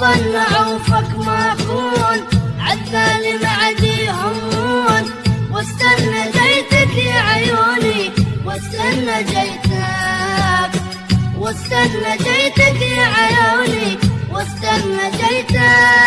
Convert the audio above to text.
ظن عوفك ما أكون. عالثاني ما همون. واستنى جيتك يا عيوني. واستنى جيتك. واستنى جيتك يا عيوني. واستنى جيتك.